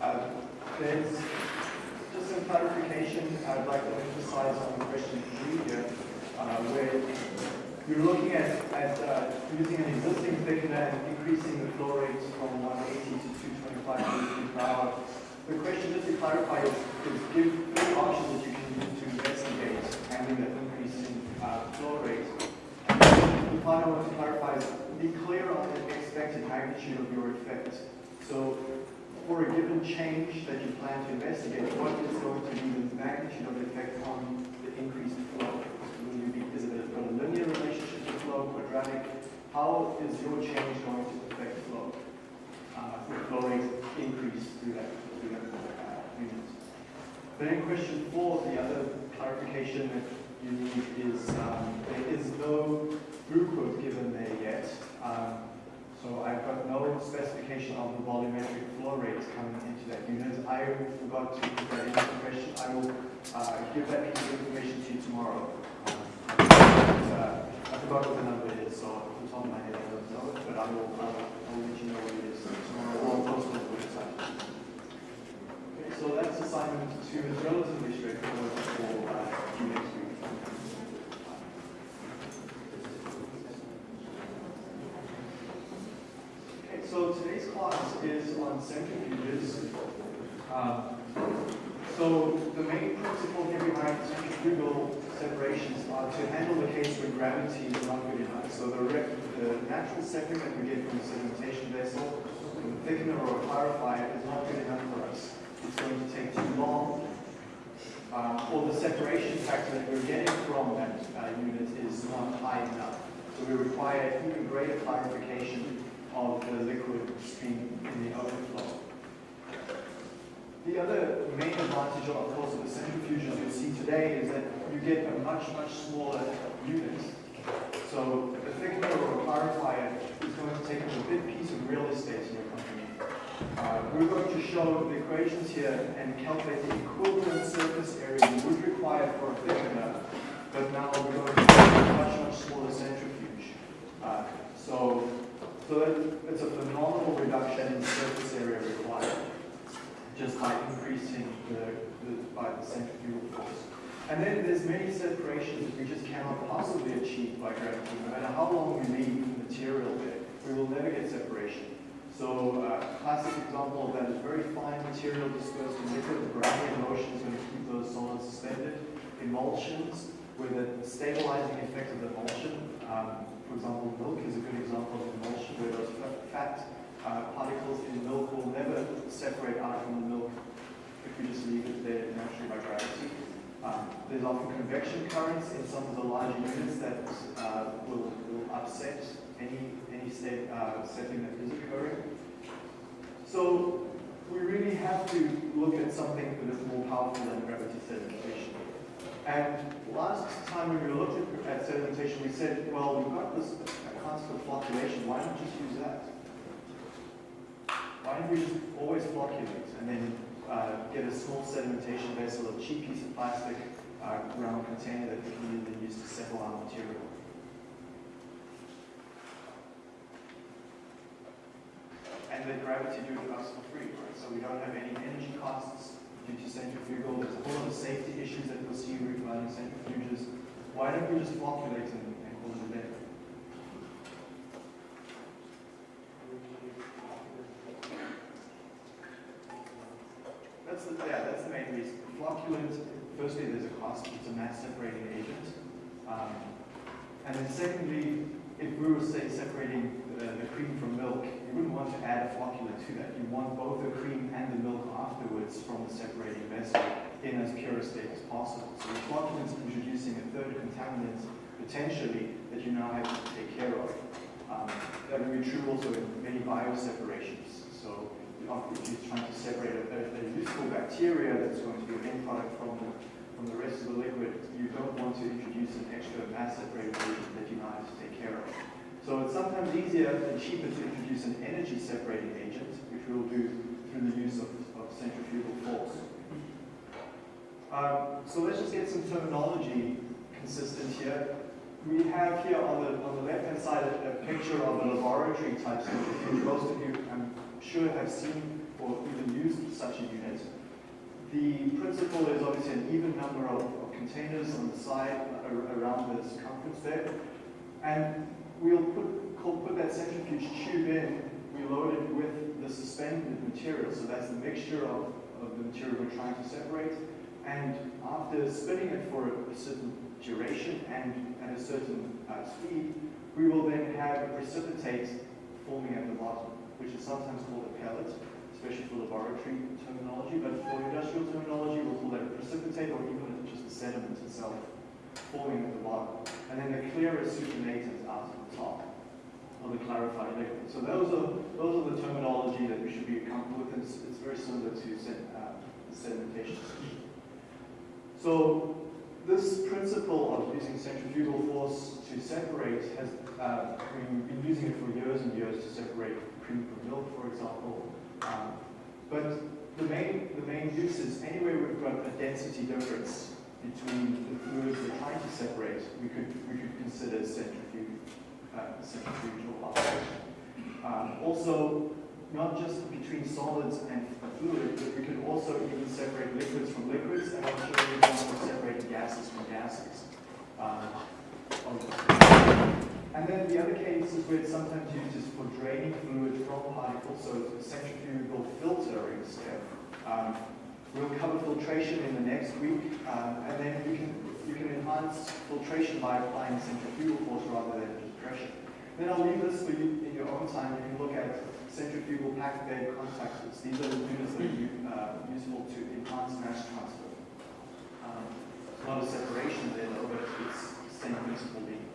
Uh, there's just some clarification I'd like to emphasize on the question three here, uh, where you're looking at, at uh, using an existing thickener and increasing the flow rate from 180 to 225 liters per hour. The question, just to clarify, is, is give three options that you can use to investigate handling that increase in uh, flow rate. The I want to clarify is be clear on the expected magnitude of your effect. So for a given change that you plan to investigate, what is going to be the magnitude of the effect on the increased flow? Will you be, is it a, linear relationship to flow, quadratic? How is your change going to affect flow? Uh, flow rate increase through that, through that uh, unit. Then question four, the other clarification that you need is um, there is no throughput given there yet. Um, so I've got no specification of the volumetric flow rates coming into that unit. I forgot to put that information. I will uh, give that piece of information to you tomorrow. Uh, I forgot what the number is, so off the top of my head I don't know it, but I will, I will, let you know what it is tomorrow or post on the website. Okay, so that's assignment two is relatively straightforward for uh, due next week. Okay, so today's class is on centrifuges. Um, so the main principle here behind centrifugal separations are to handle the case when gravity is not good enough. So the, the natural setting that we get from a sedimentation vessel, a thickener or a clarifier is not good enough for us. It's going to take too long. Um, or the separation factor that we're getting from that uh, unit is not high enough. So we require even greater clarification of the liquid stream in the overflow. The other main advantage, of course, of the centrifuges you'll see today is that you get a much, much smaller unit. So the thickener or a clarifier is going to take up a big piece of real estate in your company. Uh, we're going to show the equations here and calculate the equivalent surface area you would require for a thickener, but now we're going to a much, much smaller centrifuge. Uh, so so it's a phenomenal reduction in surface area required just by increasing the, the, by the centrifugal force. And then there's many separations that we just cannot possibly achieve by gravity. No matter how long we leave the material there, we will never get separation. So a uh, classic example of that is very fine material dispersed in liquid. The gravity and motion is going to keep those solids suspended. Emulsions, where the stabilizing effect of the emulsion um, for example, milk is a good example of emulsion where those fat uh, particles in milk will never separate out from the milk if we just leave it there naturally by gravity. Um, there's often convection currents in some of the larger units that uh, will, will upset any, any state, uh, setting that is occurring. So we really have to look at something that is more powerful than gravity sedimentation. And last time when we looked at, at sedimentation, we said, well, we've got this constant flocculation. Why not just use that? Why don't we just always flocculate and then uh, get a small sedimentation vessel, a cheap piece of plastic, uh, round container that we can then use to settle our material? And let gravity do it us for free, right? So we don't have any energy costs due to centrifugal. There's a whole lot of safety issues that we'll see regarding centrifuges. Why don't we just flocculate and, and call it a day? That's the, yeah, that's the main reason. Flocculant, firstly, there's a cost. It's a mass separating agent. Um, and then secondly, if we were, say, separating the, the, cream from milk, you wouldn't want to add a flocculant to that. You want both the cream and the milk afterwards from the separating vessel in as pure a state as possible. So the flocculant is introducing a third contaminant, potentially, that you now have to take care of. Um, that would be true also in many bioseparations. So if you're trying to separate a, a, useful bacteria that's going to be a end product from the from the rest of the liquid, you don't want to introduce an extra mass separating agent that you now have to take care of. So it's sometimes easier and cheaper to introduce an energy separating agent, which we'll do through the use of, of centrifugal force. Um, so let's just get some terminology consistent here. We have here on the, on the left-hand side a, a, picture of a laboratory type centrifuge. Most of you, I'm sure, have seen or even used such a unit. The principle is obviously an even number of, of containers on the side around the circumference there. And we'll put, put that centrifuge tube in, we load it with the suspended material, so that's the mixture of, of the material we're trying to separate. And after spinning it for a certain duration and at a certain uh, speed, we will then have a precipitate forming at the bottom, which is sometimes called a pellet, especially for laboratory terminology, but for industrial terminology, we'll call that a precipitate or even just the sediment itself forming at the bottom. And then the clear is supernatant out at the top of the clarified liquid. So those are, those are the terminology that we should be comfortable with. It's, it's very similar to uh, sedimentation. So this principle of using centrifugal force to separate has, uh, we've been using it for years and years to separate cream from milk, for example. Um, but the main, the main use is anywhere we've got a density difference between the fluids we're trying to separate, we could, we could consider centrifuge, uh, centrifugal operation. Um, also, not just between solids and fluid, but we could also even separate liquids from liquids, and to separate gases from gases. Um, and then the other case is where it's sometimes used is for draining fluid from particles, so centrifugal filtering step. Um, we'll cover filtration in the next week, um, and then you can, you can enhance filtration by applying centrifugal force rather than just pressure. Then I'll leave this for you in your own time. You can look at centrifugal packed bed contactors. These are the units that are uh, useful to enhance mass transfer. Um, a lot of separation there though, but it's the same principle being.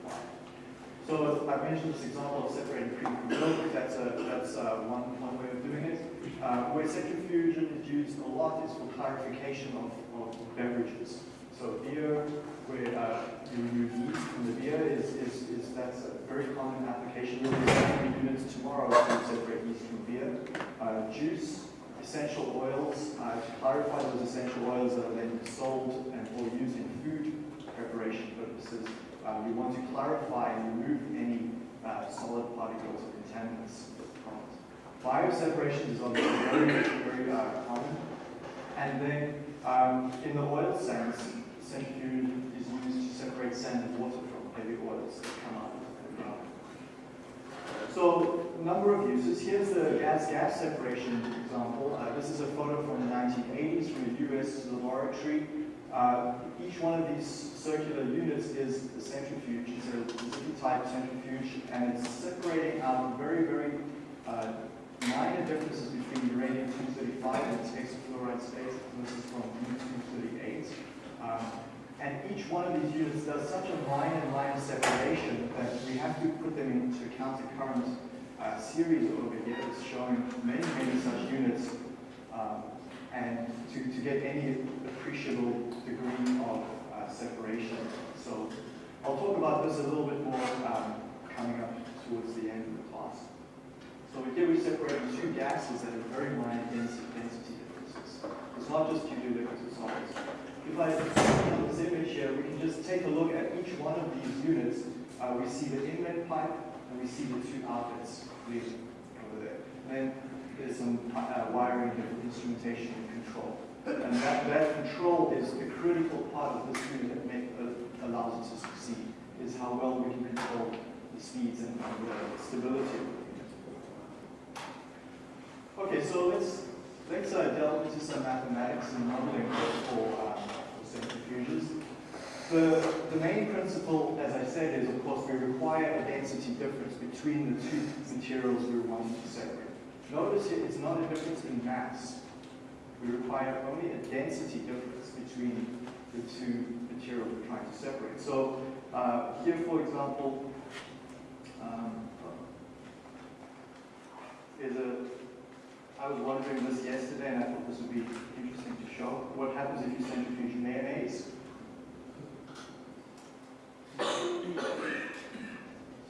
So I mentioned this example of separating cream from milk. That's, a, that's a one, one way of doing it. Uh, where centrifusion is used a lot is for clarification of, of beverages. So beer, where uh, you remove yeast from the beer, is, is, is that's a very common application. You'll be units tomorrow to separate yeast from beer. Uh, juice, essential oils, uh, to clarify those essential oils that are then sold and or used in food preparation purposes. Uh, we want to clarify and remove any uh, solid particles or contaminants. Bioseparation is obviously very, very uh, common. And then um, in the oil sense, centrifuge is used to separate sand and water from heavy oils that come out of the ground. So, number of uses. Here's the gas-gas separation example. Uh, this is a photo from the 1980s from a US laboratory. Uh, each one of these circular units is a centrifuge. It's a specific type centrifuge, and it's separating out very, very uh, minor differences between uranium-235 and its hexafluoride state. This is from U-238. Um, and each one of these units does such a line-and-line separation that we have to put them into counter-current uh, series over here. Showing many, many such units. Um, and to, to get any appreciable degree of uh, separation. So I'll talk about this a little bit more um, coming up towards the end of the class. So here we separate two gases that have very minor density, density differences. It's not just due to liquids and solids. If I look this image here, we can just take a look at each one of these units. Uh, we see the inlet pipe and we see the two outlets over there. And there's some uh, wiring and instrumentation and control. And that, that control is a critical part of the screen that make, uh, allows us to succeed, is how well we can control the speeds and the stability. Okay, so let's, let's uh, delve into some mathematics and modeling for, um, for centrifuges. The, the main principle, as I said, is of course we require a density difference between the two materials we're wanting to separate. Notice here, it's not a difference in mass. We require only a density difference between the two materials we're trying to separate. So uh, here, for example, um, is a, I was wondering this yesterday and I thought this would be interesting to show. What happens if you centrifuge mayonnaise?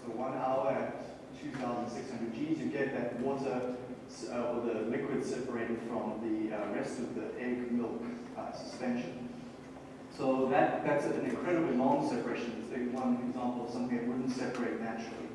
So one hour at 2,600 Gs, you get that water uh, or the liquid separated from the uh, rest of the egg milk uh, suspension. So that, that's an incredibly long separation. It's like one example of something that wouldn't separate naturally.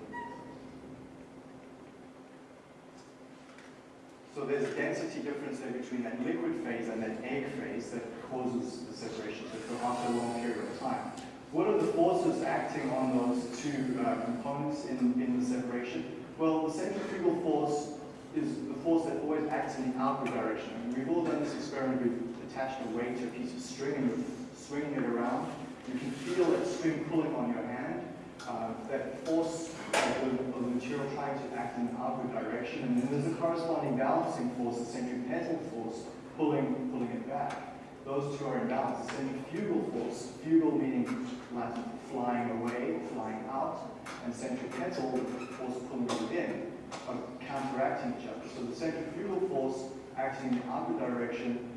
So there's a density difference there between that liquid phase and that egg phase that causes the separation so after a long period of time. What are the forces acting on those two uh, components in, in the separation? Well, the centrifugal force is the force that always acts in the outward direction. We've all done this experiment. We've attached a weight to a piece of string and swinging it around. You can feel that string pulling on your hand. Uh, that force of the, of the, material trying to act in the outward direction. And then there's a corresponding balancing force, the centripetal force, pulling, pulling it back. Those two are in balance. The centrifugal force, fugal meaning Flying away flying out, and centripetal force pulling in, are counteracting each other. So the centrifugal force acting in the outward direction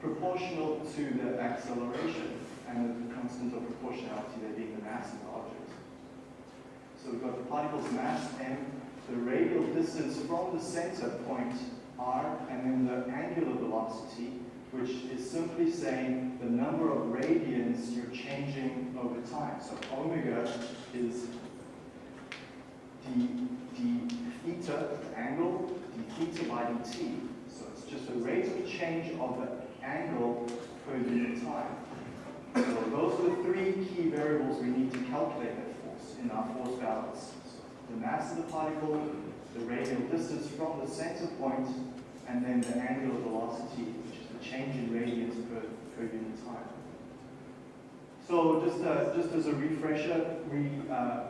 proportional to the acceleration and the constant of proportionality there being the mass of the object. So we've got the particle's mass m, the radial distance from the center point r, and then the angular velocity which is simply saying the number of radians you're changing over time. So omega is d, d theta, the angle, d theta by dt. So it's just the rate of change of the angle per unit time. So those are the three key variables we need to calculate that force in our force balance. So the mass of the particle, the radial distance from the center point, and then the angular velocity change in radians per, per unit time. So just, uh, just as a refresher, we uh,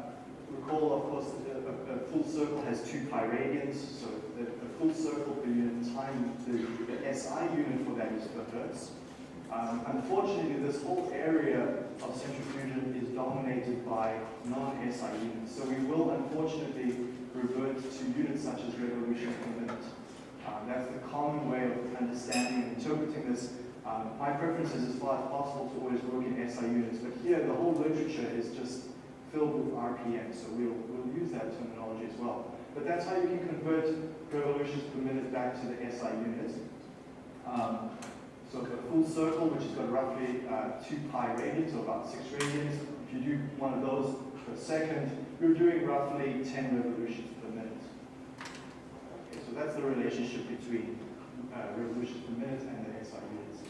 recall, of course, that a, a, full circle has two pi radians, so the, a full circle per unit time, the, the SI unit for that is per hertz. Um, unfortunately, this whole area of centrifusion is dominated by non-SI units, so we will unfortunately revert to units such as revolutions per minute. Um, that's the common way of understanding and interpreting this. Um, my preference is as far as possible to always work in SI units, but here the whole literature is just filled with RPM, so we'll, we'll use that terminology as well. But that's how you can convert revolutions per minute back to the SI unit. Um, so a full circle, which has got roughly uh, 2 pi radians, or about 6 radians. If you do one of those per second, you're doing roughly 10 revolutions per minute. Okay, so that's the relationship between uh, revolutions per minute and the SI units.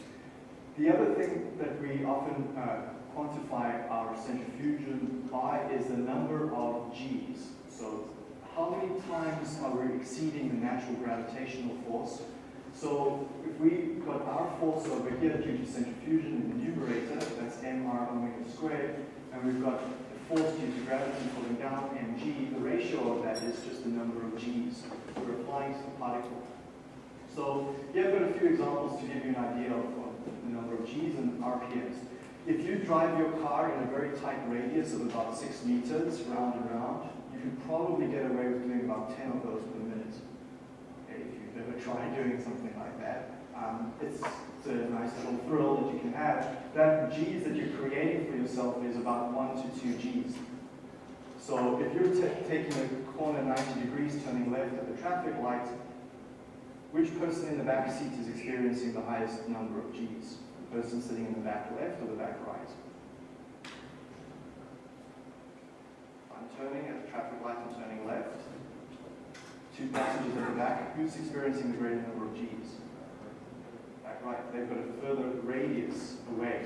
The other thing that we often uh, quantify our centrifusion by is the number of Gs. So how many times are we exceeding the natural gravitational force? So if we got our force over here due to centrifusion in the numerator, that's mr omega squared, and we've got the force due to gravity pulling down, mg, the ratio of that is just the number of g's we're applying to the particle. So here I've got a few examples to give you an idea of, the number of g's and rpms. If you drive your car in a very tight radius of about 6 meters round and round, you can probably get away with doing about 10 of those per minute. If you've ever tried doing something like that. Um, it's it's a nice little thrill that you can have. That G's that you're creating for yourself is about 1 to 2 G's. So if you're taking a corner 90 degrees, turning left at the traffic light, which person in the back seat is experiencing the highest number of G's? The person sitting in the back left or the back right? I'm turning at the traffic light, I'm turning left. Two passengers at the back, who's experiencing the greater number of G's? Back right? They've got a further radius away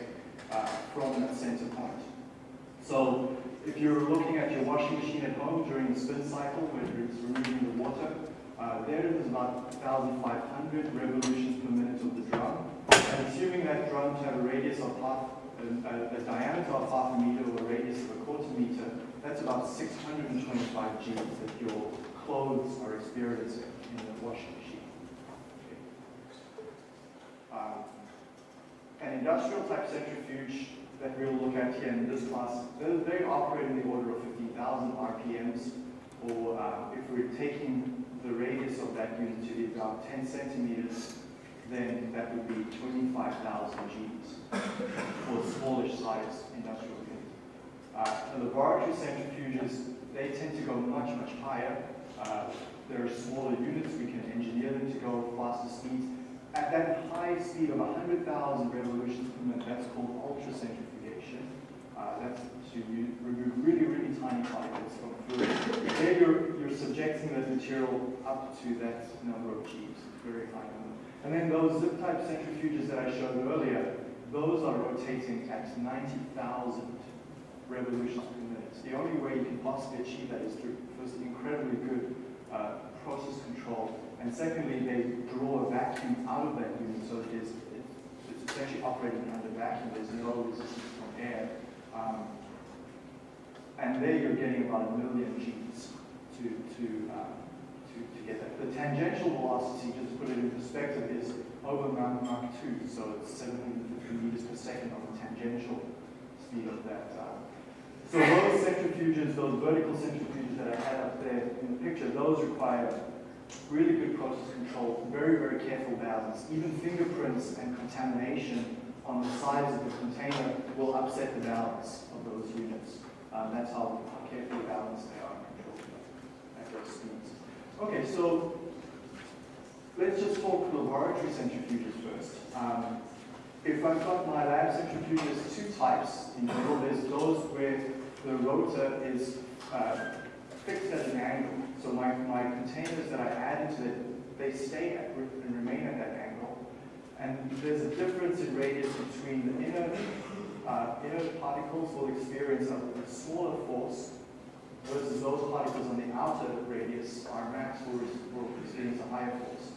uh, from that center point. So if you're looking at your washing machine at home during the spin cycle, when it's removing the water, uh, there about 1,500 revolutions per minute of the drum. And assuming that drum to have a radius of half, a, a, diameter of half a meter or a radius of a quarter meter, that's about 625 Gs that your clothes are experiencing in the washing machine. Um, an industrial type centrifuge that we'll look at here in this class, they operate in the order of 50,000 RPMs, or uh, if we're taking the radius of that unit to be about 10 centimeters, then that would be 25,000 Gs for the smallish size industrial unit. Uh, the laboratory centrifuges, they tend to go much, much higher. Uh, there are smaller units, we can engineer them to go faster speeds at that high speed of 100,000 revolutions per minute, that's called ultracentrifugation. Uh, that's to remove really, really tiny particles from fluid. There you're, you're subjecting that material up to that number of Gs, very high number. And then those Zippe type centrifuges that I showed earlier, those are rotating at 90,000 revolutions per minute. The only way you can possibly achieve that is through first incredibly good uh, process control, and secondly, they draw a vacuum out of that unit, so it is, it, it's essentially operating under vacuum. There's no resistance from air. Um, and there you're getting about a million Gs to, to, uh, to, to get that. The tangential velocity, just to put it in perspective, is over Mach, Mach 2, so it's 750 meters per second on the tangential speed of that. Uh. So those centrifuges, those vertical centrifuges that I had up there in the picture, those require really good process control, very, very careful balance. Even fingerprints and contamination on the sides of the container will upset the balance of those units. Um, that's how, carefully balanced they are at those speeds. Okay, so let's just talk laboratory centrifuges first. Um, if I've got my lab centrifuges, two types in general. There's those where the rotor is uh, fixed at an angle. So my, my containers that I add into it, they stay at and remain at that angle. And there's a difference in radius between the inner uh, inner particles will experience a, smaller force, versus those particles on the outer radius, our max, will, experience a higher force.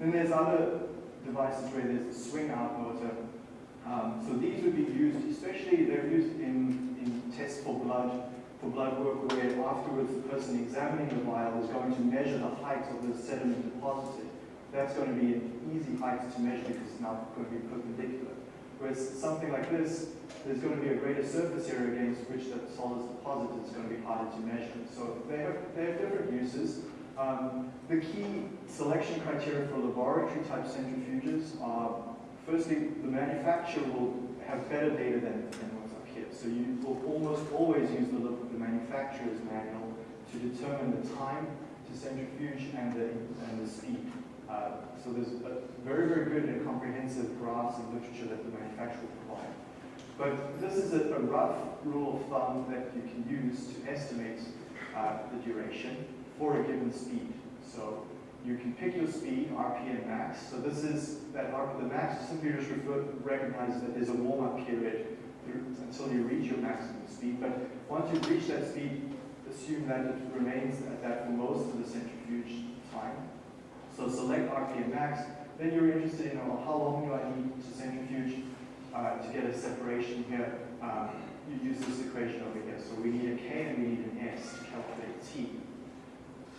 Then there's other devices where there's a swing out rotor. Um, so these would be used, especially they're used in, in tests for blood, for blood work where afterwards the person examining the vial is going to measure the height of the sediment deposited. That's going to be an easy height to measure because it's now going to be perpendicular. Whereas something like this, there's going to be a greater surface area against which the solids deposited is going to be harder to measure. So they have, they have different uses. Um, the key selection criteria for laboratory type centrifuges are, firstly, the manufacturer will have better data than, than what's up here. So you will almost always use the, the manufacturer's manual to determine the time to centrifuge and the, and the speed. Uh, so there's a very, very good and comprehensive graphs and literature that the manufacturer provide. But this is a, a, rough rule of thumb that you can use to estimate uh, the duration for a given speed. So you can pick your speed, RPM max. So this is that the max simply just refer, recognizes that there's a warm-up period until you reach your maximum speed. But once you reach that speed, assume that it remains at that for most of the centrifuge time. So select RPM max, then you're interested in well, how long do I need to centrifuge uh, to get a separation here. Um, you use this equation over here. So we need a K and we need an S to calculate T.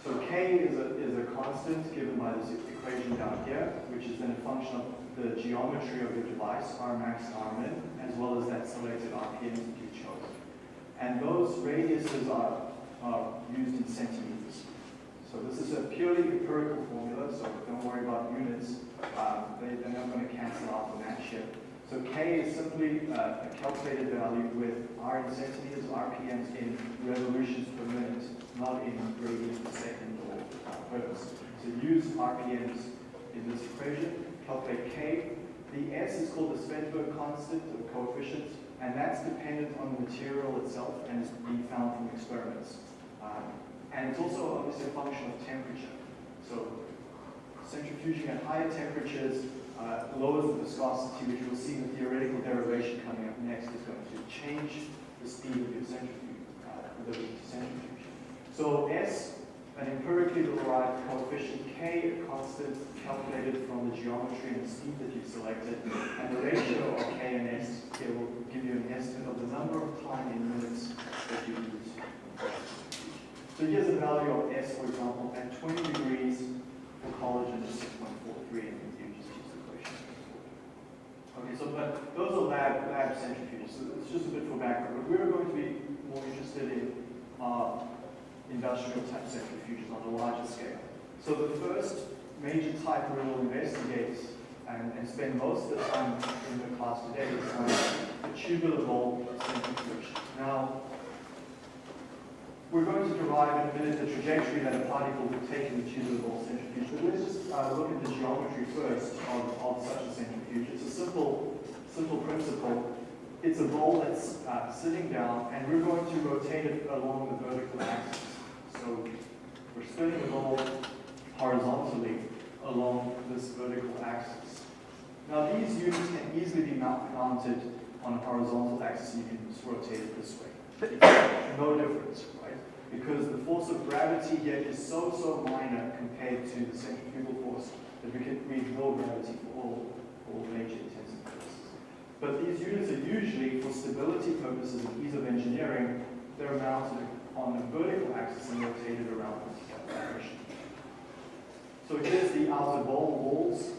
So K is a, is a constant given by this equation down here, which is then a function of the geometry of your device, R max, R min, as well as that selected RPM that you chose. And those radiuses are, are used in centimeters. So this is a purely empirical formula, so don't worry about units. Um, they, they're not going to cancel out the match shift. So K is simply uh, a calculated value with R in centimeters, RPMs in revolutions per minute, not in radians per second or hertz. So use RPMs in this equation, calculate K. The S is called the Svedberg constant, or coefficient, and that's dependent on the material itself and is being found from experiments. Um, and it's also obviously a function of temperature. So centrifuging at higher temperatures uh, lowers the viscosity, which we'll see in the theoretical derivation coming up next is going to change the speed of your centrifuge, uh, the centrifuge. So S, an empirically derived coefficient, K, a constant calculated from the geometry and the speed that you've selected, and the ratio of K and S here will give you an estimate of the number of time in minutes that you use. So here's a value of S, for example, at 20 degrees for collagen is 6.43, and you just use the equation. Okay, so but those are lab, lab centrifuges, so it's just a bit for background. But we're going to be more interested in uh, industrial type centrifuges on a larger scale. So the first major type we will investigate and, and spend most of the time in the class today is on the tubular bowl centrifuge. Now, we're going to derive in a minute the trajectory that a particle would take in the bowl centrifuge. But let's just uh, look at the geometry first of, of such a centrifuge. It's a simple, simple principle. It's a ball that's uh, sitting down, and we're going to rotate it along the vertical axis. So we're spinning the ball horizontally along this vertical axis. Now these units can easily be mounted on a horizontal axis, you can just rotate it this way. No difference? Because the force of gravity here is so, so minor compared to the centrifugal force that we can ignore gravity for all, all major intensive purposes. But these units are usually, for stability purposes and ease of engineering, they're mounted on the vertical axis and rotated around this direction. So here's the outer ball walls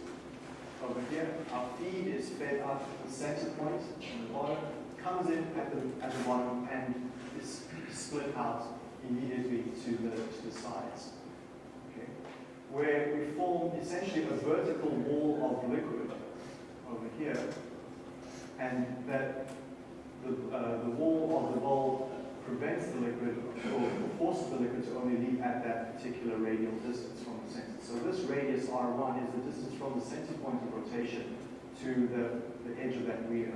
over here. Our feed is fed up at the center point the bottom, comes in at the, at the bottom and is split out immediately to the, to the sides. Okay. Where we form essentially a vertical wall of liquid over here, and that the, uh, the wall of the bowl prevents the liquid or forces the liquid to only leave at that particular radial distance from the center. So this radius R1 is the distance from the center point of rotation to the, the edge of that weir.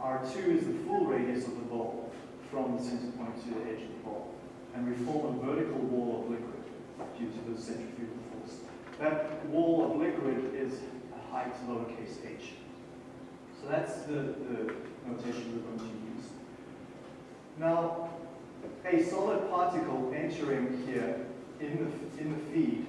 R2 is the full radius of the bowl from the center point to the edge of the bowl. And we form a vertical wall of liquid due to the centrifugal force. That wall of liquid is a height lowercase h. So that's the, the notation we're going to use. Now, a solid particle entering here in the, in the feed,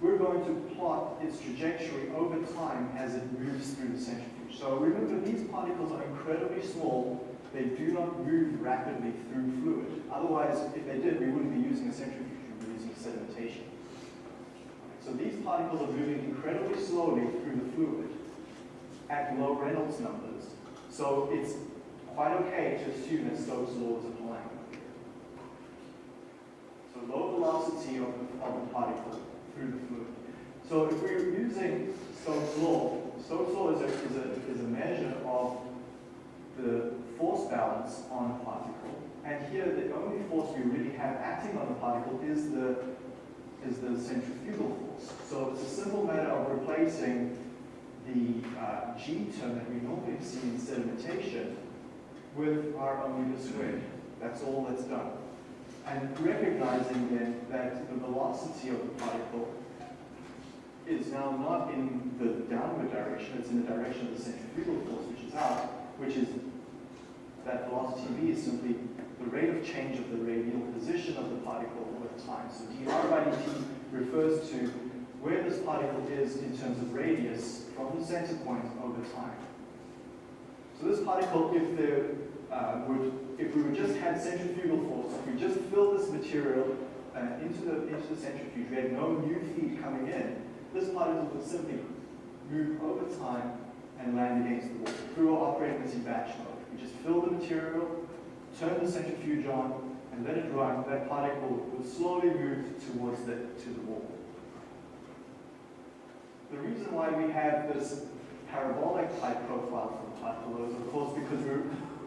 we're going to plot its trajectory over time as it moves through the centrifuge. So remember, these particles are incredibly small. They do not move rapidly through fluid. Otherwise, if they did, we wouldn't be using a centrifuge, we'd be using sedimentation. So these particles are moving incredibly slowly through the fluid at low Reynolds numbers. So it's quite okay to assume that Stokes' law is applying. So low velocity of of the particle through the fluid. So if we're using Stokes' law, Stokes' law is a, is a, is a measure of the force balance on a particle. And here the only force we really have acting on the particle is the, is the centrifugal force. So it's a simple matter of replacing the uh, G term that we normally see in sedimentation with our omega squared. That's all that's done. And recognizing then that the velocity of the particle is now not in the downward direction, it's in the direction of the centrifugal force, which is out, which is that velocity v is simply the rate of change of the radial position of the particle over time. So dr by dt refers to where this particle is in terms of radius from the center point over time. So this particle, if there uh, would, if we would just had centrifugal force, if we just filled this material uh, into the into the centrifuge, we had no new feed coming in, this particle would simply move over time and land against the wall. We were operating this in batch mode, we just fill the material, turn the centrifuge on, and let it run, that particle will slowly move towards the, to the wall. The reason why we have this parabolic type profile for the particle is, of course, because we're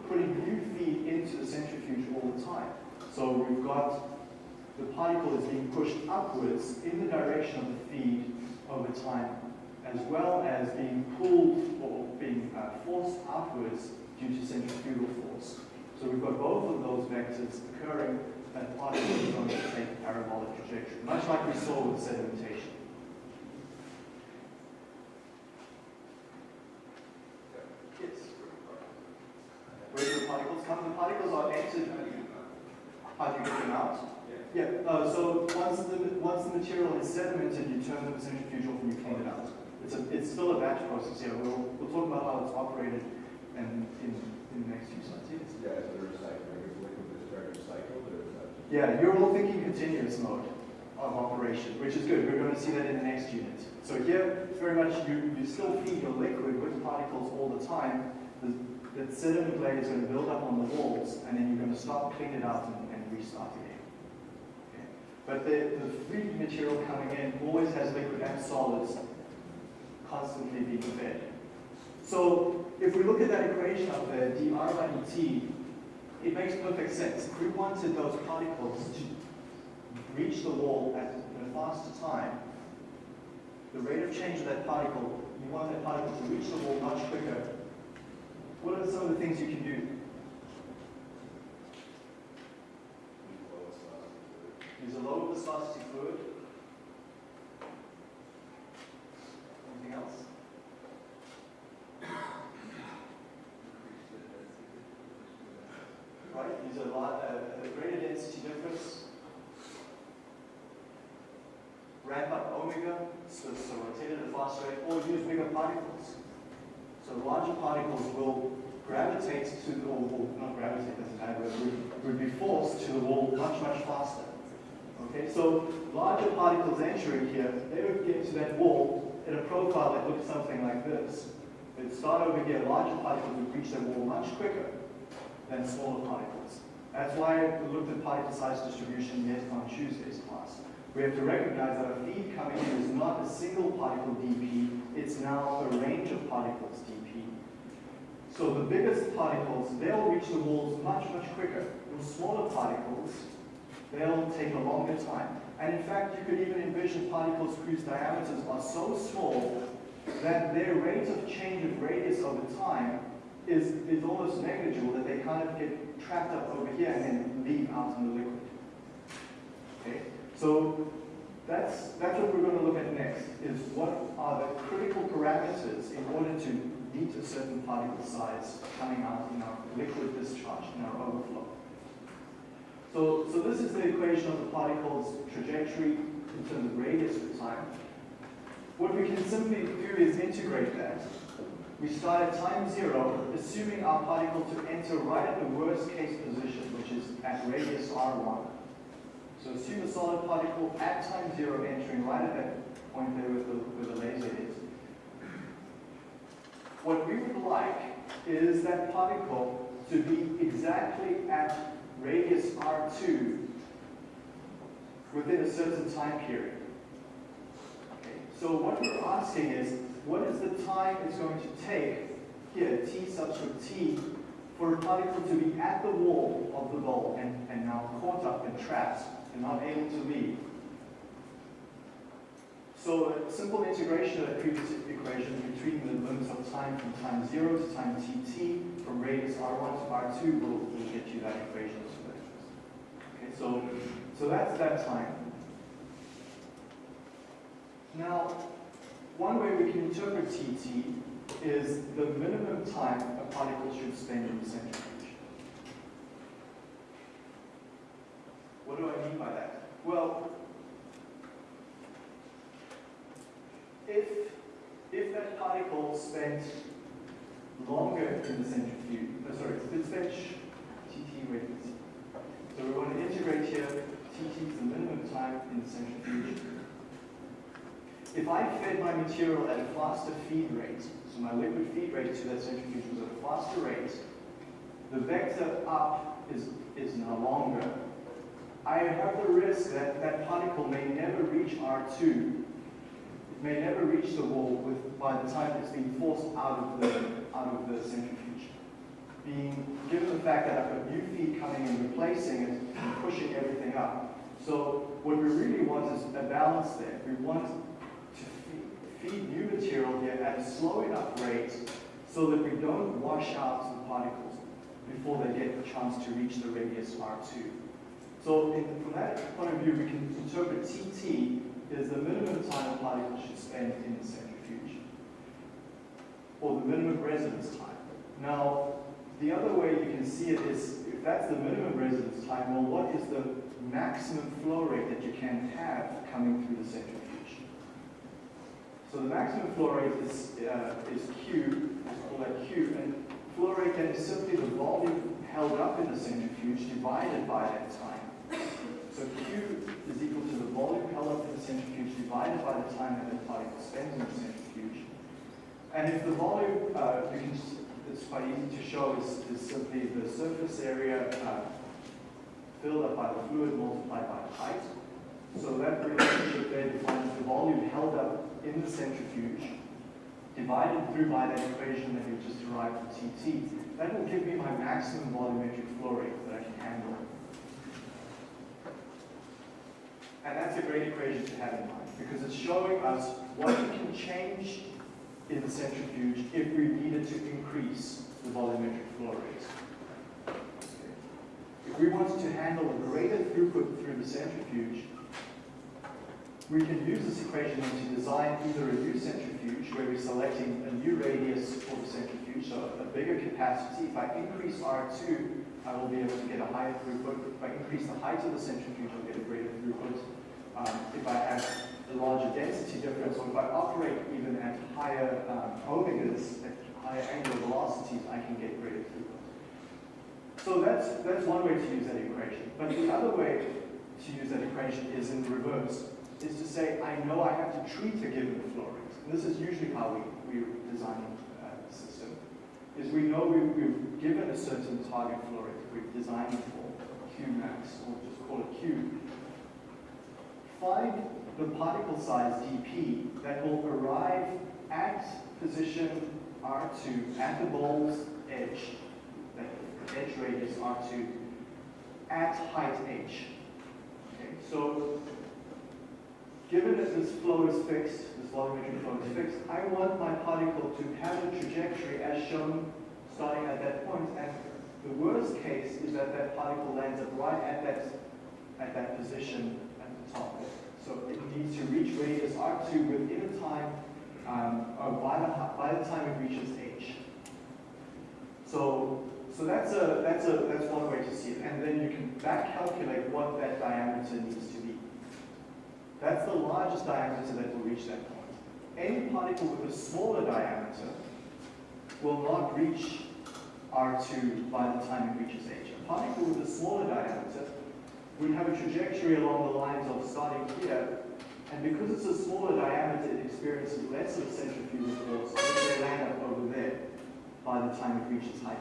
putting new feed into the centrifuge all the time. So we've got the particle is being pushed upwards in the direction of the feed over time, as well as being pulled or being uh, forced outwards due to centrifugal force. So we've got both of those vectors occurring, and particles particle is going to take parabolic trajectory, much like we saw with sedimentation. Yes. Where do the particles come? The particles are entered. How do you get them out? Yeah. Uh, so once the once the material is sedimented, you turn the centrifugal off and you clean it out. It's a it's still a batch process. Yeah. We'll we'll talk about how it's operated and in in the next few slides. Yes. Yeah, is there a cycle, like a liquid discharge cycle, or is that? Yeah, you're all thinking continuous mode of operation, which is good. We're going to see that in the next unit. So here, very much you, you still feed your liquid with particles all the time. The, the sediment layer is going to build up on the walls, and then you're going to stop, clean it out, and, and restart again. Okay. But the, the free material coming in always has liquid and solids constantly being fed. So if we look at that equation of uh, the dr by dt, it makes perfect sense. If we wanted those particles to reach the wall at a faster time, the rate of change of that particle, you want that particle to reach the wall much quicker. What are some of the things you can do? Use a low viscosity fluid. Anything else? right? There's a lot, a, a greater density difference. Ramp up omega, so, so rotate at a faster rate, or use bigger particles. So larger particles will gravitate to the, wall. or not gravitate, doesn't matter, would be forced to the wall much, much faster. Okay, so larger particles entering here, they would get to that wall at a profile that looks something like this. They'd start over here, larger particles would reach that wall much quicker than smaller particles. That's why we looked at particle size distribution yet on Tuesday's class. We have to recognize that a feed coming in is not a single particle dp, it's now a range of particles dp. So the biggest particles, they'll reach the walls much, much quicker. The smaller particles, they'll take a longer time. And in fact, you could even envision particles whose diameters are so small that their rate of change of radius over time is, is almost negligible, that they kind of get trapped up over here and then leave out in the liquid. Okay? So that's, that's what we're going to look at next, is what are the critical parameters in order to meet a certain particle size coming out in our liquid discharge, in our overflow. So, so this is the equation of the particle's trajectory in terms of radius with time. What we can simply do is integrate that. We start at time zero, assuming our particle to enter right at the worst case position, which is at radius r1. So assume a solid particle at time zero entering right at that point there where the, where the laser is. What we would like is that particle to be exactly at radius r2 within a certain time period. Okay. So what we're asking is, what is the time it's going to take here, t subscript t, for a particle to be at the wall of the bulb and, and now caught up and trapped and not able to leave. So a simple integration of that previous equation between the limits of time from time 0 to time tt from radius r1 to r2 will, will get you that equation. Okay, so, so that's that time. Now, one way we can interpret TT is the minimum time a particle should spend in the centrifuge. What do I mean by that? Well, if, if that particle spent longer in the centrifuge, uh, sorry, if it spent, TT, wait, so we want to integrate here, TT is the minimum time in the centrifuge. If I fed my material at a faster feed rate, so my liquid feed rate to that centrifuge was at a faster rate, the vector up is, is now longer. I have the risk that that particle may never reach R2. It may never reach the wall with, by the time it's being forced out of the, out of the centrifuge. Being given the fact that I've got new feed coming and replacing it and pushing everything up. So what we really want is a balance there. We want material here at a slow enough rate so that we don't wash out the particles before they get the chance to reach the radius R2. So in, from that point of view, we can interpret TT as the minimum time a particle should spend in the centrifuge, or the minimum residence time. Now, the other way you can see it is, if that's the minimum residence time, well, what is the maximum flow rate that you can have coming through the centrifuge? So the maximum flow rate is, uh, is Q, let's call that Q, and flow rate then is simply the volume held up in the centrifuge divided by that time. So Q is equal to the volume held up in the centrifuge divided by the time that the particle spends in the centrifuge. And if the volume, uh, you can, it's quite easy to show, is, is simply the surface area uh, filled up by the fluid multiplied by the height. So that relationship there defines the volume held up in the centrifuge, divided through by that equation that we just derived from TT. That will give me my maximum volumetric flow rate that I can handle. And that's a great equation to have in mind because it's showing us what we can change in the centrifuge if we needed to increase the volumetric flow rate. If we wanted to handle a greater throughput through the centrifuge, we can use this equation to design either a new centrifuge where we're selecting a new radius for the centrifuge, so a bigger capacity. If I increase R2, I will be able to get a higher throughput. If I increase the height of the centrifuge, I'll get a greater throughput. Um, if I have I operate even at higher um, omegas, at higher angular velocities, I can get greater throughput. So that's, that's one way to use that equation. But the other way to use that equation is in reverse, is to say, I know I have to treat a given flow rate. And this is usually how we, we design uh, a system, is we know we, we've given a certain target flow rate, we've designed for Q max, or just call it Q. Find the particle size dp that will arrive at position R2 at the bowl's edge, that edge radius R2, at height h. Okay, so given that this flow is fixed, this volumetric flow is fixed, I want my particle to have a trajectory as shown starting at that point. and the worst case is that that particle lands up right at that, at that position at the top. So it needs to reach radius R2 within a time, um, or by the, by the time it reaches H. So, so that's a, that's a, that's one way to see it. And then you can back calculate what that diameter needs to. That's the largest diameter that will reach that point. Any particle with a smaller diameter will not reach R2 by the time it reaches H. A particle with a smaller diameter would have a trajectory along the lines of starting here, and because it's a smaller diameter, it experiences less of centrifugal force, so they land up over there by the time it reaches height.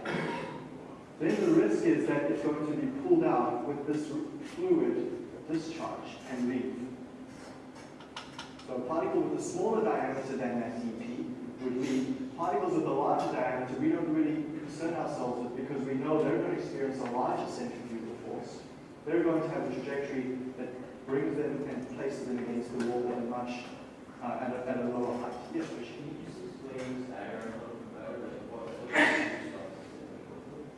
Then the risk is that it's going to be pulled out with this fluid discharge and leave. So a particle with a smaller diameter than that dp would be particles with a larger diameter we don't really concern ourselves with because we know they're going to experience a larger centrifugal force. They're going to have a trajectory that brings them and places them against the wall at a much, uh, at, a, at a lower height. Yes, Rishi? Can you just explain diagram a little better, like what, what the stuff is?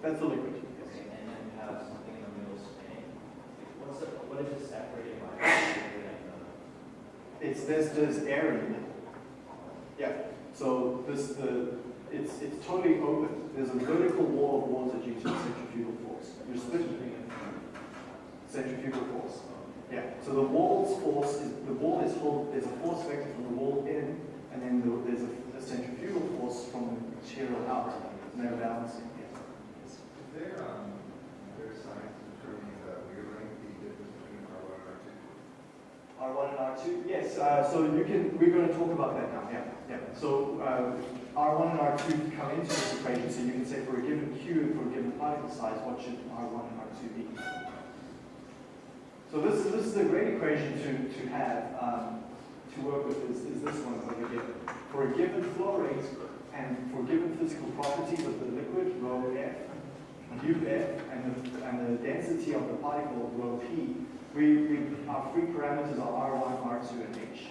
That's the liquid. Yes. Okay, and then you have something in the middle spinning. What's the, what is it separated by? It's air in it. Yeah. So this the it's it's totally open. There's a vertical wall of water due to the centrifugal force. You're splitting it. Centrifugal force. Yeah. So the wall's force is the wall is hold. There's a force vector from the wall in, and then the, there's a, a centrifugal force from the material out. They're balancing. Yeah. Is there, um, there science determining the wave length, the difference between R one and R two? R1 and R2? Yes, uh, so you can, we're going to talk about that now, yeah. yeah. So uh, R1 and R2 come into this equation, so you can say for a given Q and for a given particle size, what should R1 and R2 be? So this, this is a great equation to, to have, um, to work with, is, is this one over here. For a given flow rate and for given physical properties of the liquid, rho F, mu F, and the, and the density of the particle, rho P, we, we, our free parameters are R1, R2, and H.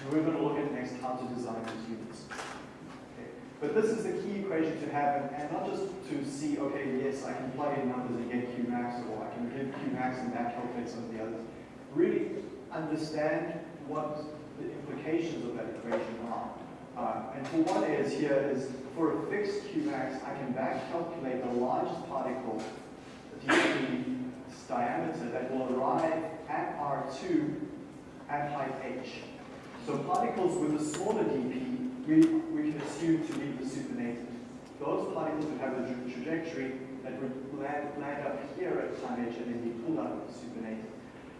And we're going to look at next how to design these units. Okay. But this is the key equation to have, and, not just to see, okay, yes, I can plug in numbers and get Q max, or I can give Q max and back calculate some of the others. Really understand what the implications of that equation are. Uh, and for one is here is for a fixed Qmax, I can back calculate the largest particle, the diameter that will arrive at R2 at height h. So particles with a smaller dp, we, we can assume to be the supernatant. Those particles would have a tra- trajectory that would land, land up here at time h and then be pulled out of the supernatant.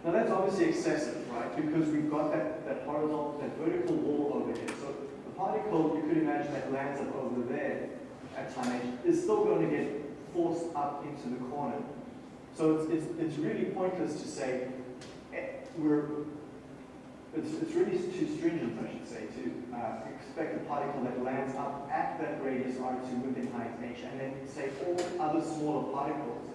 Now that's obviously excessive, right? Because we've got that, that horizontal, that vertical wall over here. So the particle, you could imagine that lands up over there at time h, is still going to get forced up into the corner. So it's, it's, it's really pointless to say, eh, we're, it's, it's really too stringent, I should say, to uh, expect a particle that lands up at that radius R2 within height h, and then say all other smaller particles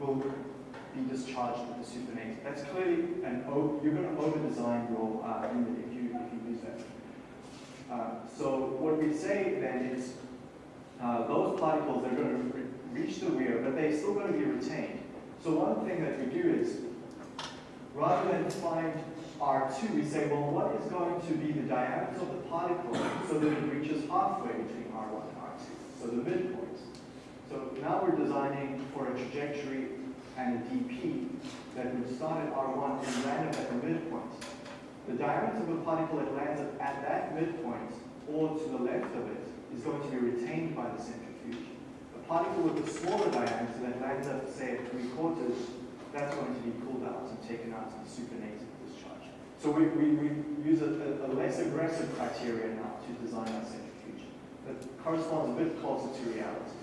will be discharged with the supernatant. That's clearly an, you're going to over-design your uh, unit if you, if you use that. Uh, so what we say then is, uh, those particles are going to re- reach the weir, but they're still going to be retained. So one thing that we do is, rather than find R2, we say, well, what is going to be the diameter of the particle so that it reaches halfway between R1 and R2, so the midpoint. So now we're designing for a trajectory and a dp that would start at R1 and land up at the midpoint. The diameter of a particle that lands at that midpoint or to the left of it is going to be retained by the centrifuge. Particle with a smaller diameter that lands at, say, at three quarters, that's going to be pulled out and taken out the supernatant discharge. So we, we, we use a, a, less aggressive criteria now to design our centrifuge that corresponds a bit closer to reality.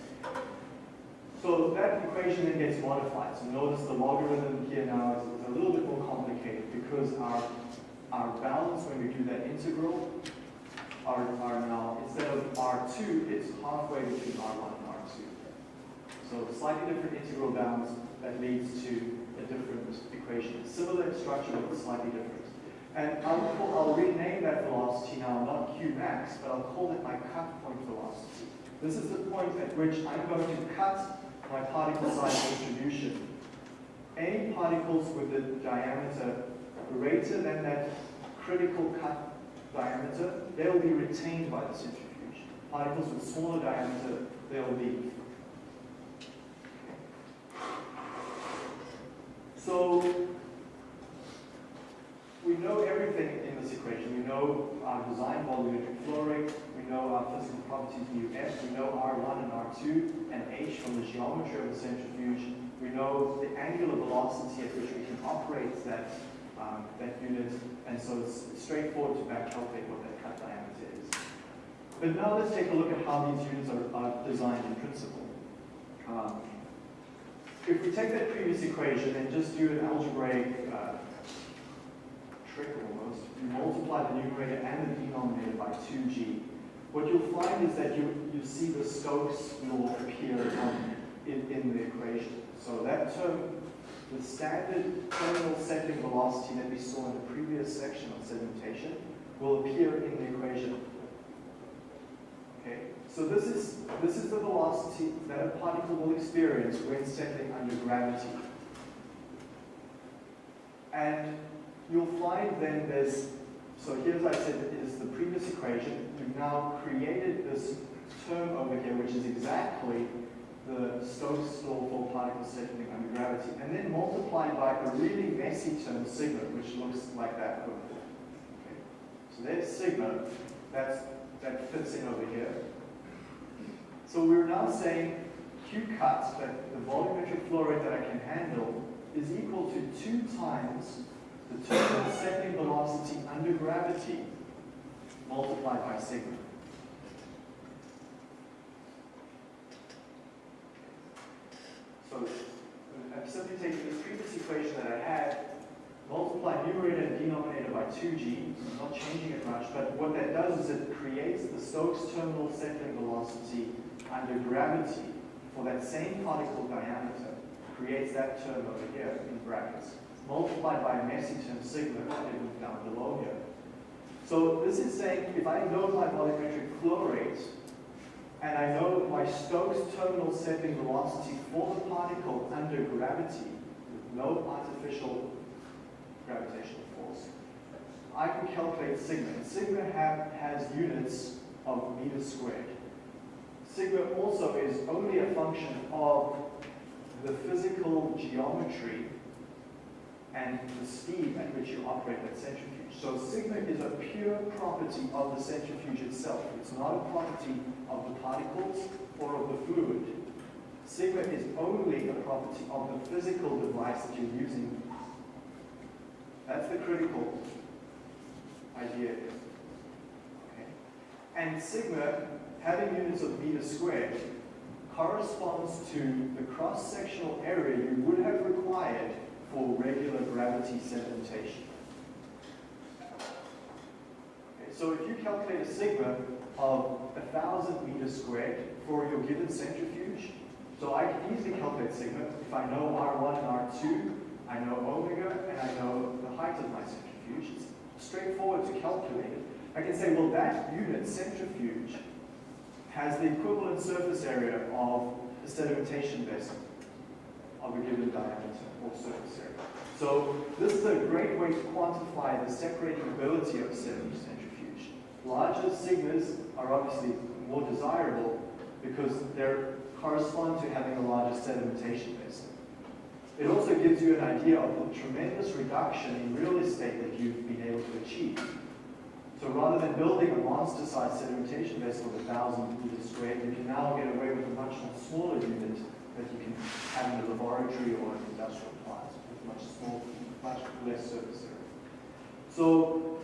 So that equation then gets modified. So notice the logarithm here now is, a little bit more complicated because our, our bounds when we do that integral are, are now, instead of R2, it's halfway between R1 and R2. So slightly different integral bounds that leads to a different equation. Similar structure, but slightly different. And I'll, call, I'll rename that velocity now, not Q max, but I'll call it my cut point velocity. This is the point at which I'm going to cut my particle size distribution. Any particles with a diameter greater than that critical cut diameter, they'll be retained by the centrifuge. Particles with smaller diameter, they'll leave. So we know everything in this equation. We know our design volumetric flow rate, we know our physical properties mu f, we know R1 and R2 and H from the geometry of the centrifuge. We know the angular velocity at which we can operate that, um, that unit, and so it's straightforward to back calculate what that cut diameter is. But now let's take a look at how these units are, are designed in principle. Um, if we take that previous equation and just do an algebraic uh, trick almost, you multiply the numerator and the denominator by 2g, what you'll find is that you, you see the Stokes law appear um, in, in the equation. So that term, the standard terminal settling velocity that we saw in the previous section on sedimentation, will appear in the equation. Okay, so this is, this is the velocity that a particle will experience when settling under gravity. And you'll find then there's, so here's I said is the previous equation. We've now created this term over here, which is exactly the Stokes law for particles settling under gravity, and then multiplied by a really messy term, sigma, which looks like that over there. Okay. So there's sigma, that's, that fits in over here. So we're now saying Q cut, that the volumetric flow rate that I can handle, is equal to two times the total settling velocity under gravity multiplied by sigma. So I'm simply taking this previous equation that I had, multiply numerator and denominator by 2g, I'm not changing it much, but what that does is it creates the Stokes terminal settling velocity under gravity for that same particle diameter, creates that term over here in brackets, multiplied by a messy term sigma down below here. So this is saying if I know my volumetric flow rate, and I know my Stokes terminal settling velocity for the particle under gravity, with no artificial gravitational force, I can calculate sigma. Sigma have, has units of meters squared. Sigma also is only a function of the physical geometry and the speed at which you operate that centrifuge. So sigma is a pure property of the centrifuge itself. It's not a property of the particles or of the fluid. Sigma is only a property of the physical device that you're using. That's the critical idea. Okay? And sigma, having units of meter squared, corresponds to the cross-sectional area you would have required for regular gravity sedimentation. Okay, so if you calculate a sigma of 1,000 meters squared for your given centrifuge, so I can easily calculate sigma if I know R1 and R2, I know omega, and I know the height of my centrifuge. It's straightforward to calculate. I can say, well, that unit, centrifuge, has the equivalent surface area of a sedimentation basin of a given diameter or surface area. So this is a great way to quantify the separating ability of a centrifuge. Larger sigmas are obviously more desirable because they correspond to having a larger sedimentation basin. It also gives you an idea of the tremendous reduction in real estate that you've been able to achieved. So rather than building a monster-sized sedimentation vessel of a thousand meters squared, you can now get away with a much smaller unit that you can have in a laboratory or an industrial plant with much small, much less surface area. So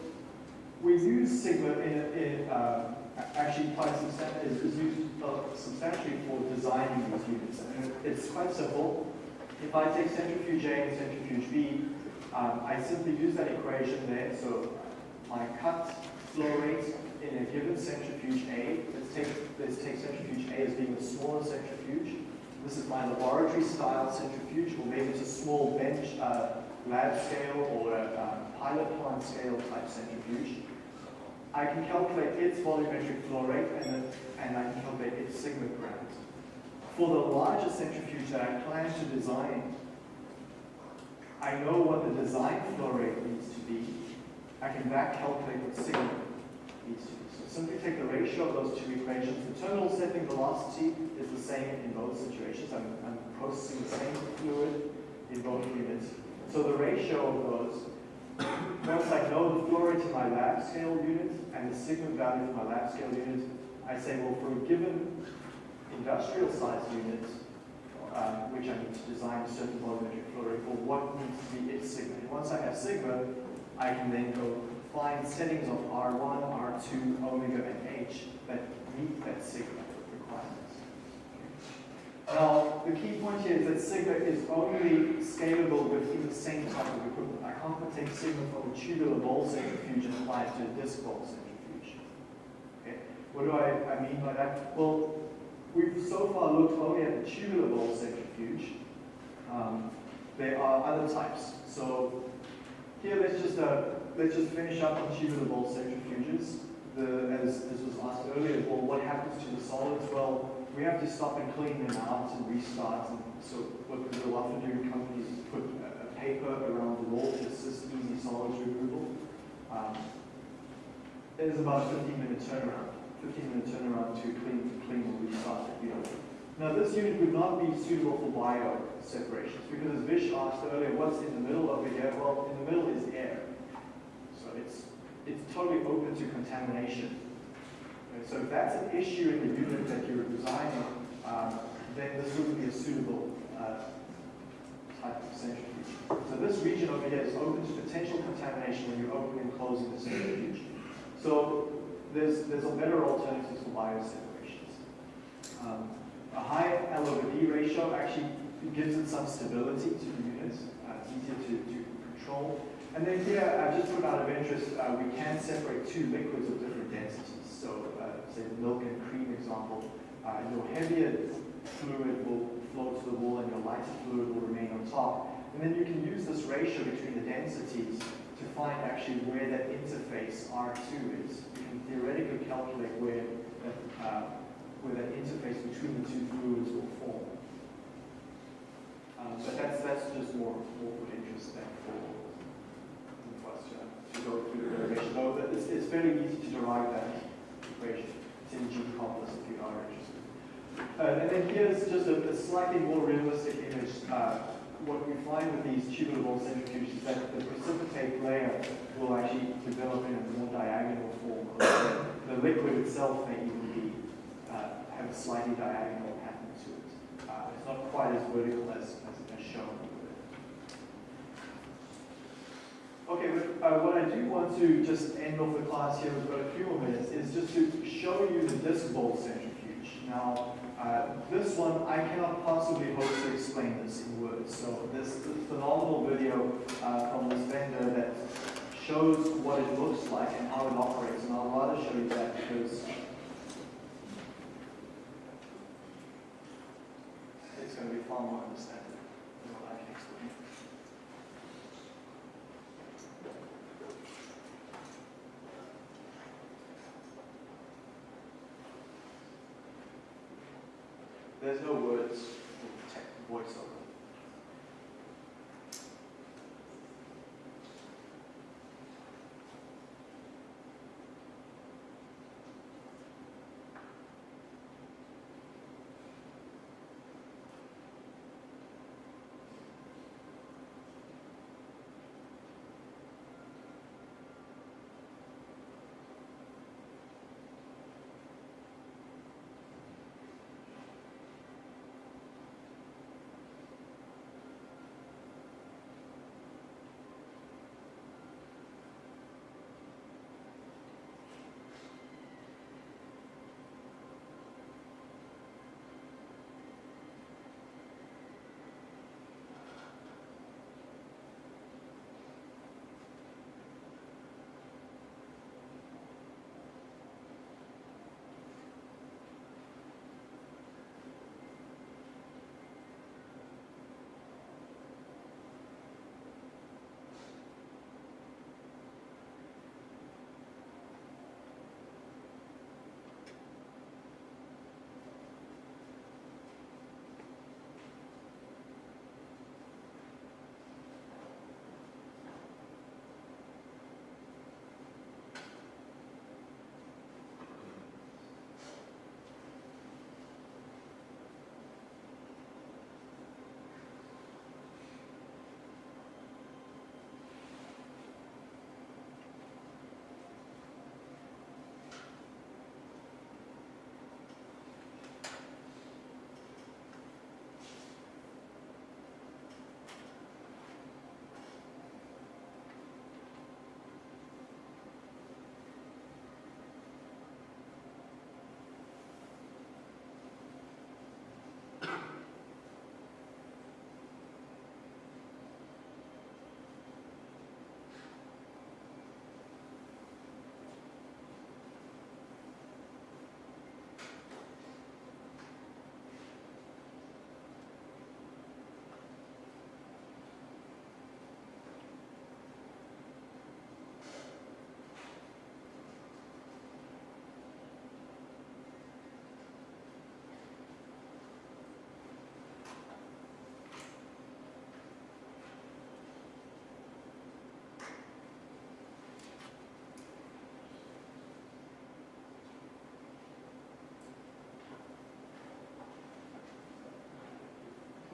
we use Sigma in, in uh, actually quite substantially, is used uh, substantially for designing these units. And it's quite simple. If I take centrifuge A and centrifuge B, um, I simply use that equation there. So my cut flow rate in a given centrifuge A, let's take, let's take centrifuge A as being the smaller centrifuge. This is my laboratory style centrifuge, or maybe it's a small bench, uh, lab scale or a uh, pilot plant scale type centrifuge. I can calculate its volumetric flow rate and, then, and I can calculate its sigma parameters. For the larger centrifuge that I plan to design, I know what the design flow rate needs to be. I can back calculate what sigma be. So simply take the ratio of those two equations. The terminal settling velocity is the same in both situations. I'm, I'm processing the same fluid in both units. So the ratio of those, once I know the flow rate in my lab scale unit and the sigma value for my lab scale unit, I say, well, for a given industrial size unit, um, which I need to design a certain volumetric flow rate for, what needs to be its sigma. And once I have sigma, I can then go find settings of R1, R2, omega, and H that meet that sigma requirements. Now, the key point here is that sigma is only scalable within the same type of equipment. I can't take sigma from a tubular bowl centrifuge and apply it to a disc bowl centrifuge. Okay. What do I, I mean by that? Well, we've so far looked only at the tubular bowl centrifuge. Um, there are other types. So here, let's just uh, let's just finish up on tubular centrifuges. The, as, as was asked earlier, well, what happens to the solids? Well, we have to stop and clean them out and restart. And so what we'll often do in companies is put a, a paper around the wall to assist easy solids removal. Um, there's about a 15 minute turnaround. 15 minute turnaround to clean, clean and restart the unit. Now this unit would not be suitable for bio separations because as Vish asked earlier, what's in the middle of over here? Well, in the middle is air. So it's, it's totally open to contamination. So if that's an issue in the unit that you're designing, um, then this wouldn't be a suitable uh, type of centrifuge. So this region over here is open to potential contamination when you're opening and closing the centrifuge. So there's, there's a better alternative for bioseparations. Um, a high L over D ratio actually gives it some stability to the units. Uh, it's easier to, to control. And then here, uh, just put out of interest, uh, we can separate two liquids of different densities. So, uh, say the milk and cream example, uh, your heavier fluid will flow to the wall and your lighter fluid will remain on top. And then you can use this ratio between the densities to find actually where that interface R2 is. You can theoretically calculate where that, uh, where that interface between the two fluids will form. Um, but that's, that's just more, more than for, for us to, go through the derivation. But it's, it's fairly easy to derive that equation. It's in G complex if you are interested. Uh, and then here's just a, a slightly more realistic image. Uh, what we find with these tubular centrifuges is that the precipitate layer will actually develop in a more diagonal form. The liquid itself may even be uh, have a slightly diagonal. Uh, it's not quite as vertical as, as, as shown. Okay, but uh, what I do want to just end off the class here, we've got a few more minutes, is just to show you the disc bowl centrifuge. Now, uh, this one, I cannot possibly hope to explain this in words. So this, this phenomenal video uh, from this vendor that shows what it looks like and how it operates, and I'll rather show you that because it's going to be far more understandable than what I can explain. There's no words in tech voiceover.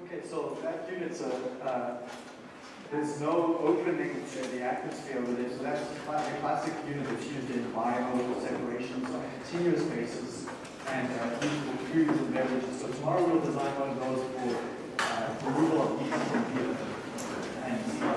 Okay, so that unit's a, uh, there's no opening to the atmosphere with it, so that's a classic unit that's used in bio separations on continuous basis and uh, used for foods and beverages. So tomorrow we'll design one of those for uh, removal of heat from here and lice.